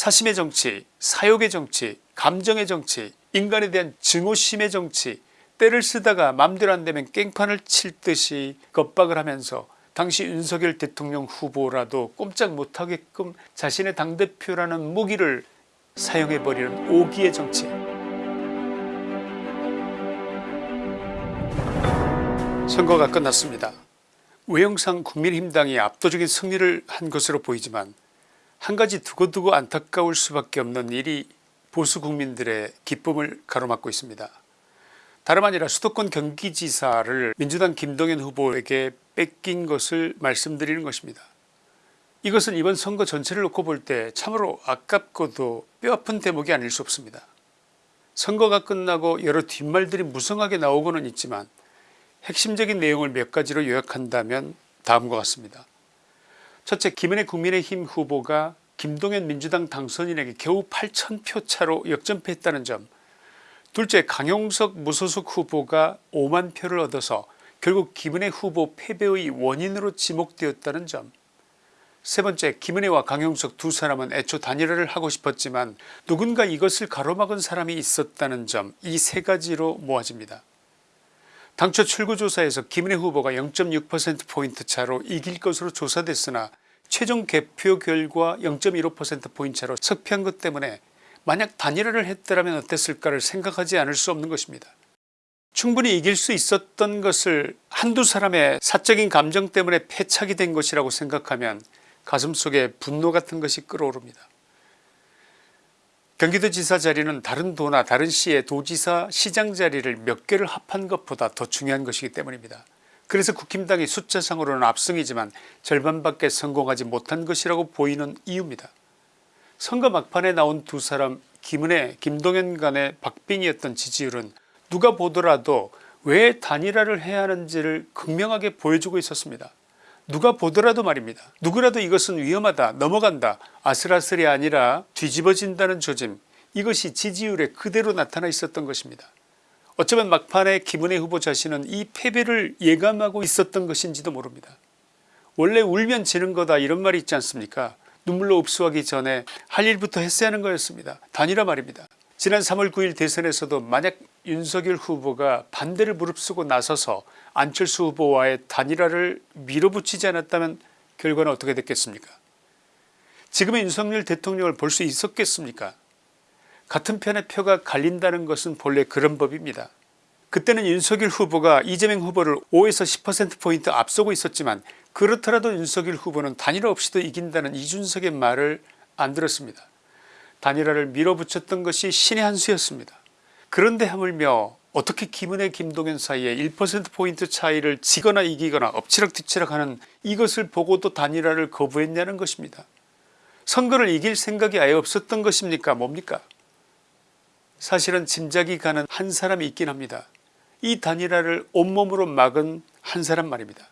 사심의 정치 사욕의 정치 감정의 정치 인간에 대한 증오심의 정치 때를 쓰다가 맘대로 안되면 깽판을 칠 듯이 겁박을 하면서 당시 윤석열 대통령 후보라도 꼼짝 못하게끔 자신의 당대표라는 무기를 사용해버리는 오기의 정치 선거가 끝났습니다. 외형상 국민힘당이 압도적인 승리를 한 것으로 보이지만 한 가지 두고두고 안타까울 수밖에 없는 일이 보수 국민들의 기쁨을 가로막고 있습니다. 다름 아니라 수도권 경기지사를 민주당 김동연 후보에게 뺏긴 것을 말씀드리는 것입니다. 이것은 이번 선거 전체를 놓고 볼 때 참으로 아깝고도 뼈아픈 대목이 아닐 수 없습니다. 선거가 끝나고 여러 뒷말들이 무성하게 나오고는 있지만 핵심적인 내용을 몇 가지로 요약한다면 다음과 같습니다. 첫째 김은혜 국민의힘 후보가 김동연 민주당 당선인에게 겨우 8천표 차로 역전패했다는 점. 둘째 강용석 무소속 후보가 5만 표를 얻어서 결국 김은혜 후보 패배의 원인으로 지목되었다는 점. 세번째 김은혜와 강용석 두 사람은 애초 단일화를 하고 싶었지만 누군가 이것을 가로막은 사람이 있었다는 점. 이 세 가지로 모아집니다. 당초 출구조사에서 김은혜 후보가 0.6%포인트 차로 이길 것으로 조사됐으나 최종 개표 결과 0.15%포인트 차로 석패한 것 때문에 만약 단일화를 했더라면 어땠을까를 생각하지 않을 수 없는 것입니다. 충분히 이길 수 있었던 것을 한두 사람의 사적인 감정 때문에 패착이 된 것이라고 생각하면 가슴속에 분노 같은 것이 끓어오릅니다. 경기도지사 자리는 다른 도나 다른 시의 도지사 시장 자리를 몇 개를 합한 것보다 더 중요한 것이기 때문입니다. 그래서 국힘당이 숫자상으로는 압승이지만 절반밖에 성공하지 못한 것이라고 보이는 이유입니다. 선거 막판에 나온 두 사람 김은혜 김동연 간의 박빙이었던 지지율은 누가 보더라도 왜 단일화를 해야 하는지를 극명하게 보여주고 있었습니다. 누가 보더라도 말입니다. 누구라도 이것은 위험하다 넘어간다 아슬아슬이 아니라 뒤집어진다는 조짐 이것이 지지율에 그대로 나타나 있었던 것입니다. 어쩌면 막판에 김은혜 후보 자신은 이 패배를 예감하고 있었던 것인지도 모릅니다. 원래 울면 지는 거다 이런 말이 있지 않습니까 눈물로 흡수하기 전에 할 일부터 했어야 하는 거였습니다. 단일화 말입니다. 지난 3월 9일 대선에서도 만약 윤석열 후보가 반대를 무릅쓰고 나서서 안철수 후보와의 단일화를 밀어붙이지 않았다면 결과는 어떻게 됐겠습니까 지금의 윤석열 대통령을 볼 수 있었겠습니까 같은 편의 표가 갈린다는 것은 본래 그런 법입니다. 그때는 윤석열 후보가 이재명 후보를 5에서 10%포인트 앞서고 있었지만 그렇더라도 윤석열 후보는 단일화 없이도 이긴다는 이준석의 말을 안 들었습니다. 단일화를 밀어붙였던 것이 신의 한 수였습니다. 그런데 하물며 어떻게 김은혜 김동연 사이에 1%포인트 차이를 지거나 이기거나 엎치락뒤치락 하는 이것을 보고도 단일화를 거부했냐는 것입니다. 선거를 이길 생각이 아예 없었던 것입니까 뭡니까 사실은 짐작이 가는 한 사람이 있긴 합니다. 이 단일화를 온몸으로 막은 한 사람 말입니다.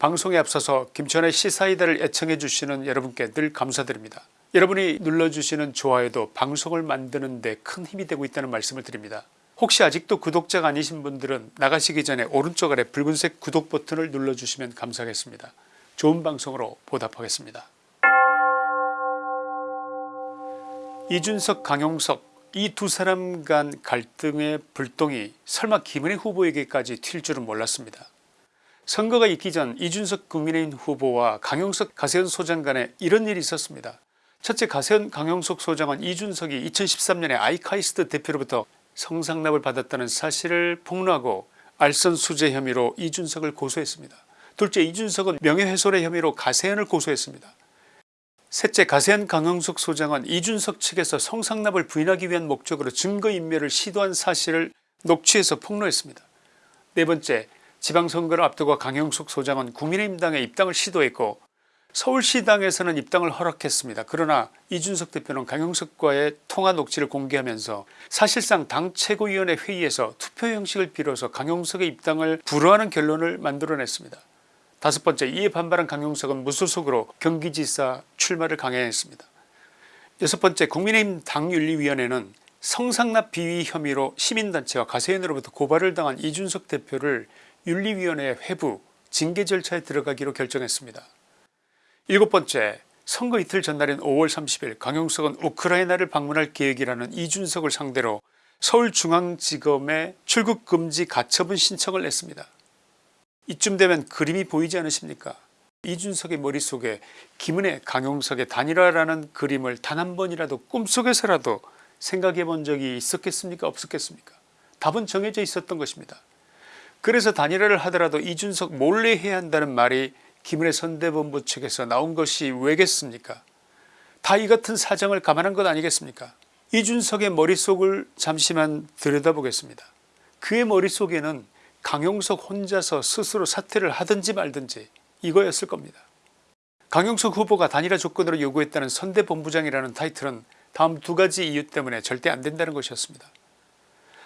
방송에 앞서서 김천의 시사이다를 애청해 주시는 여러분께 늘 감사드립니다. 여러분이 눌러주시는 좋아요도 방송을 만드는 데 큰 힘이 되고 있다는 말씀을 드립니다. 혹시 아직도 구독자가 아니신 분들은 나가시기 전에 오른쪽 아래 붉은색 구독 버튼을 눌러주시면 감사하겠습니다. 좋은 방송으로 보답하겠습니다. 이준석 강용석 이 두 사람 간 갈등의 불똥이 설마 김은혜 후보에게까지 튈 줄은 몰랐습니다. 선거가 있기 전 이준석 국민의힘 후보와 강용석 가세현 소장 간에 이런 일이 있었습니다. 첫째 가세현 강용석 소장은 이준석이 2013년에 아이카이스트 대표로부터 성상납을 받았다는 사실을 폭로하고 알선수재 혐의로 이준석을 고소했습니다. 둘째 이준석은 명예훼손의 혐의로 가세현을 고소했습니다. 셋째 가세현 강형숙 소장은 이준석 측에서 성상납을 부인하기 위한 목적으로 증거인멸을 시도한 사실을 녹취해서 폭로했습니다. 네번째 지방선거를 앞두고 강형숙 소장은 국민의힘당에 입당을 시도했고 서울시당에서는 입당을 허락했습니다. 그러나 이준석 대표는 강용석과의 통화 녹취를 공개하면서 사실상 당 최고위원회 회의에서 투표 형식을 빌어서 강용석의 입당을 불허하는 결론을 만들어냈습니다. 다섯 번째 이에 반발한 강용석은 무소속으로 경기지사 출마를 강행했습니다. 여섯 번째 국민의힘 당윤리위원회는 성상납 비위 혐의로 시민단체와 가세인으로부터 고발을 당한 이준석 대표를 윤리위원회 회부 징계 절차에 들어가기로 결정했습니다. 일곱 번째 선거 이틀 전날인 5월 30일 강용석은 우크라이나를 방문할 계획이라는 이준석을 상대로 서울중앙지검에 출국금지 가처분 신청을 냈습니다. 이쯤 되면 그림이 보이지 않으십니까 이준석의 머릿속에 김은혜 강용석의 단일화라는 그림을 단 한 번이라도 꿈속에서라도 생각해 본 적이 있었겠습니까 없었겠습니까 답은 정해져 있었던 것입니다. 그래서 단일화를 하더라도 이준석 몰래 해야 한다는 말이 김은혜 선대본부 측에서 나온 것이 왜겠습니까 다 이 같은 사정을 감안한 것 아니겠습니까 이준석의 머릿속을 잠시만 들여다보겠습니다. 그의 머릿속에는 강용석 혼자서 스스로 사퇴를 하든지 말든지 이거였을 겁니다. 강용석 후보가 단일화 조건으로 요구했다는 선대본부장이라는 타이틀은 다음 두 가지 이유 때문에 절대 안된다는 것이었습니다.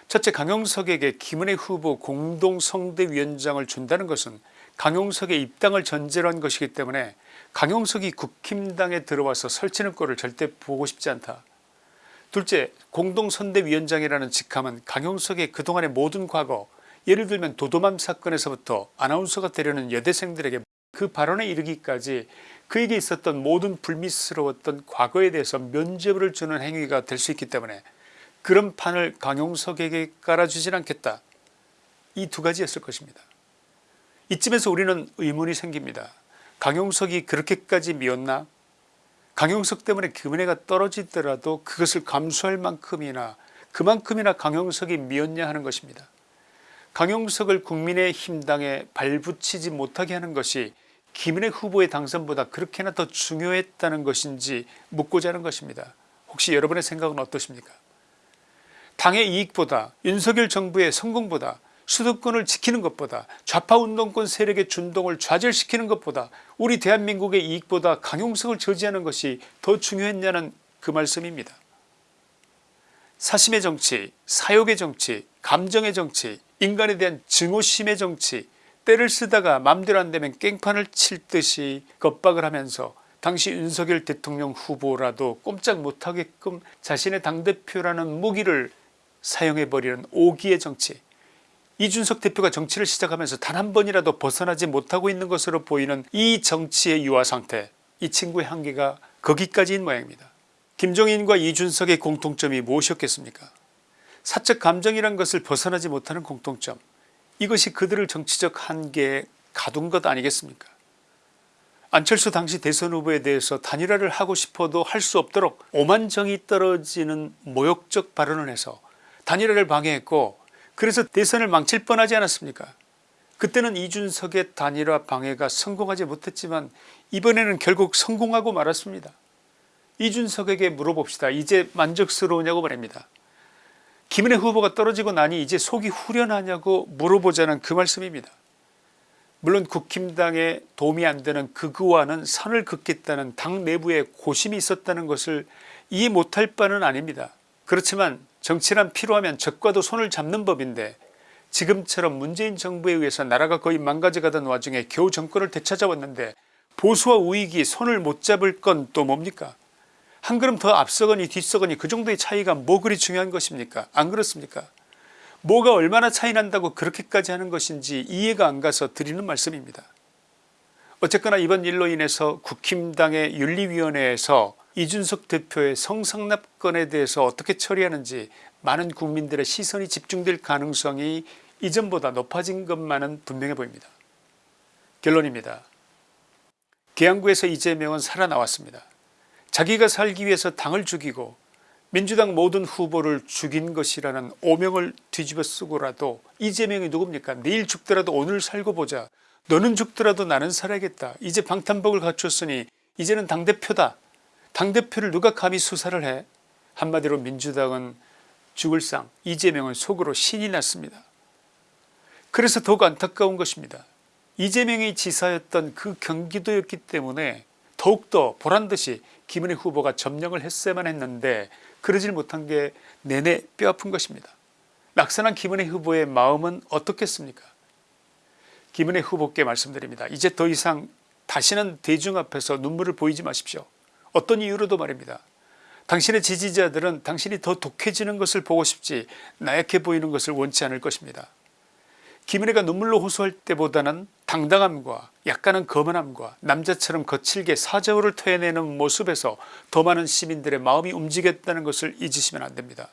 첫째 강용석에게 김은혜 후보 공동성대위원장을 준다는 것은 강용석의 입당을 전제로 한 것이기 때문에 강용석이 국힘당에 들어와서 설치는 꼴을 절대 보고 싶지 않다. 둘째 공동선대위원장이라는 직함은 강용석의 그동안의 모든 과거 예를 들면 도도맘 사건에서부터 아나운서가 되려는 여대생들에게 그 발언에 이르기까지 그에게 있었던 모든 불미스러웠던 과거에 대해서 면죄부를 주는 행위가 될 수 있기 때문에 그런 판을 강용석에게 깔아주진 않겠다. 이 두 가지였을 것입니다. 이쯤에서 우리는 의문이 생깁니다. 강용석이 그렇게까지 미웠나 강용석 때문에 금은혜가 떨어지더라도 그것을 감수할 만큼이나 그만큼이나 강용석이 미웠냐 하는 것입니다. 강용석을 국민의 힘당에 발붙이지 못하게 하는 것이 김은혜 후보의 당선보다 그렇게나 더 중요했다는 것인지 묻고자 하는 것입니다. 혹시 여러분의 생각은 어떠십니까 당의 이익보다 윤석열 정부의 성공보다 수도권을 지키는 것보다 좌파운동권 세력의 준동을 좌절시키는 것보다 우리 대한민국의 이익보다 강용석을 저지하는 것이 더 중요했냐는 그 말씀입니다. 사심의 정치, 사욕의 정치, 감정의 정치, 인간에 대한 증오심의 정치 때를 쓰다가 맘대로 안되면 깽판을 칠 듯이 겁박을 하면서 당시 윤석열 대통령 후보라도 꼼짝 못하게끔 자신의 당대표라는 무기를 사용해버리는 오기의 정치 이준석 대표가 정치를 시작하면서 단 한 번이라도 벗어나지 못하고 있는 것으로 보이는 이 정치의 유화 상태 이 친구의 한계가 거기까지인 모양입니다. 김종인과 이준석의 공통점이 무엇이었겠습니까 사적 감정이란 것을 벗어나지 못하는 공통점 이것이 그들을 정치적 한계에 가둔 것 아니겠습니까 안철수 당시 대선 후보에 대해서 단일화를 하고 싶어도 할 수 없도록 오만정이 떨어지는 모욕적 발언을 해서 단일화를 방해했고 그래서 대선을 망칠 뻔하지 않았습니까 그때는 이준석의 단일화 방해가 성공하지 못했지만 이번에는 결국 성공하고 말았습니다. 이준석에게 물어봅시다. 이제 만족스러우냐고 말입니다. 김은혜 후보가 떨어지고 나니 이제 속이 후련하냐고 물어보자는 그 말씀입니다. 물론 국힘당에 도움이 안되는 극우와는 선을 긋겠다는 당 내부에 고심이 있었다는 것을 이해 못할 바는 아닙니다. 그렇지만 정치란 필요하면 적과도 손을 잡는 법인데 지금처럼 문재인 정부에 의해서 나라가 거의 망가져가던 와중에 겨우 정권을 되찾아왔는데 보수와 우익이 손을 못 잡을 건 또 뭡니까? 한 걸음 더 앞서거니 뒤서거니 그 정도의 차이가 뭐 그리 중요한 것입니까? 안 그렇습니까? 뭐가 얼마나 차이 난다고 그렇게까지 하는 것인지 이해가 안 가서 드리는 말씀입니다. 어쨌거나 이번 일로 인해서 국힘당의 윤리위원회에서 이준석 대표의 성상납건에 대해서 어떻게 처리하는지 많은 국민들의 시선이 집중될 가능성이 이전보다 높아진 것만은 분명해 보입니다. 결론입니다. 계양구에서 이재명은 살아나왔습니다. 자기가 살기 위해서 당을 죽이고 민주당 모든 후보를 죽인 것이라는 오명을 뒤집어 쓰고라도 이재명이 누굽니까 내일 죽더라도 오늘 살고 보자 너는 죽더라도 나는 살아야겠다 이제 방탄복을 갖췄으니 이제는 당대표다 당대표를 누가 감히 수사를 해 한마디로 민주당은 죽을 상 이재명은 속으로 신이 났습니다. 그래서 더욱 안타까운 것입니다. 이재명이 지사였던 그 경기도였기 때문에 더욱더 보란듯이 김은혜 후보가 점령을 했어야만 했는데 그러질 못한 게 내내 뼈아픈 것입니다. 낙선한 김은혜 후보의 마음은 어떻겠습니까 김은혜 후보께 말씀드립니다. 이제 더 이상 다시는 대중 앞에서 눈물을 보이지 마십시오. 어떤 이유로도 말입니다. 당신의 지지자들은 당신이 더 독해지는 것을 보고 싶지 나약해 보이는 것을 원치 않을 것입니다. 김은혜가 눈물로 호소할 때보다는 당당함과 약간은 거만함과 남자처럼 거칠게 사저우를 토해내는 모습에서 더 많은 시민들의 마음이 움직였다는 것을 잊으시면 안됩니다.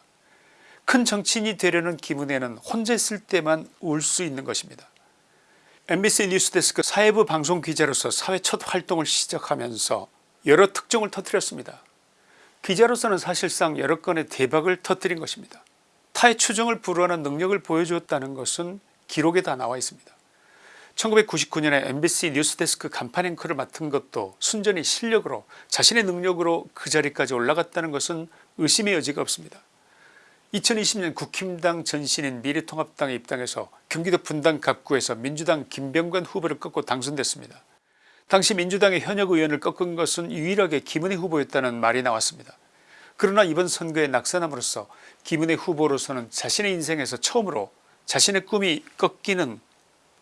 큰 정치인이 되려는 기분에는 혼자 있을 때만 울 수 있는 것입니다. MBC 뉴스데스크 사회부 방송기자로서 사회 첫 활동을 시작하면서 여러 특종을 터뜨렸습니다. 기자로서는 사실상 여러 건의 대박을 터뜨린 것입니다. 타의 추정을 불허하는 능력을 보여주었다는 것은 기록에 다 나와 있습니다. 1999년에 MBC 뉴스데스크 간판 앵커를 맡은 것도 순전히 실력으로 자신의 능력으로 그 자리까지 올라갔다는 것은 의심의 여지가 없습니다. 2020년 국힘당 전신인 미래통합당에 입당해서 경기도 분당 갑구에서 민주당 김병관 후보를 꺾고 당선됐습니다. 당시 민주당의 현역 의원을 꺾은 것은 유일하게 김은혜 후보였다는 말이 나왔습니다. 그러나 이번 선거에 낙선함으로써 김은혜 후보로서는 자신의 인생에서 처음으로 자신의 꿈이 꺾이는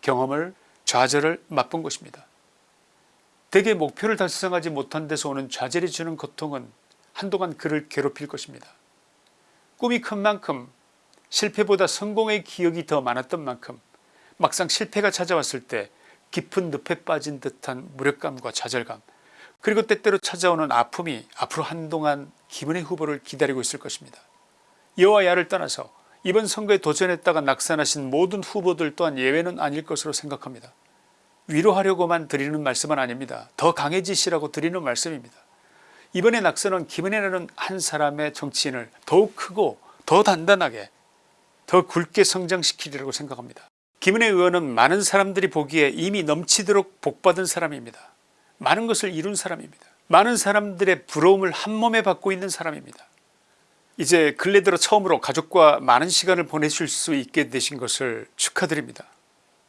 경험을 좌절을 맛본 것입니다. 대개 목표를 달성하지 못한 데서 오는 좌절이 주는 고통은 한동안 그를 괴롭힐 것입니다. 꿈이 큰 만큼 실패보다 성공의 기억이 더 많았던 만큼 막상 실패가 찾아왔을 때 깊은 늪에 빠진 듯한 무력감과 좌절감 그리고 때때로 찾아오는 아픔이 앞으로 한동안 김은혜 후보를 기다리고 있을 것입니다. 여와 야를 떠나서 이번 선거에 도전했다가 낙선하신 모든 후보들 또한 예외는 아닐 것으로 생각합니다. 위로하려고만 드리는 말씀은 아닙니다. 더 강해지시라고 드리는 말씀입니다. 이번에 낙선은 김은혜라는 한 사람의 정치인을 더욱 크고 더 단단하게 더 굵게 성장시키리라고 생각합니다. 김은혜 의원은 많은 사람들이 보기에 이미 넘치도록 복받은 사람입니다. 많은 것을 이룬 사람입니다. 많은 사람들의 부러움을 한몸에 받고 있는 사람입니다. 이제 근래 들어 처음으로 가족과 많은 시간을 보내실 수 있게 되신 것을 축하드립니다.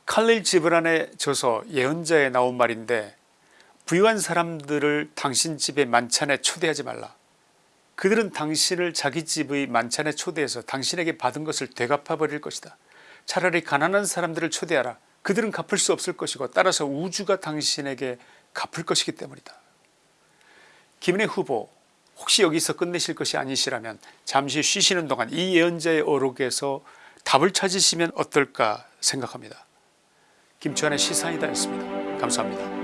칼릴 지브란의 저서 예언자에 나온 말인데 부유한 사람들을 당신 집의 만찬에 초대하지 말라. 그들은 당신을 자기 집의 만찬에 초대해서 당신에게 받은 것을 되갚아 버릴 것이다. 차라리 가난한 사람들을 초대하라. 그들은 갚을 수 없을 것이고 따라서 우주가 당신에게 갚을 것이기 때문이다. 김은혜 후보 혹시 여기서 끝내실 것이 아니시라면 잠시 쉬시는 동안 이 예언자의 어록에서 답을 찾으시면 어떨까 생각합니다. 김치환의 시사이다였습니다. 감사합니다.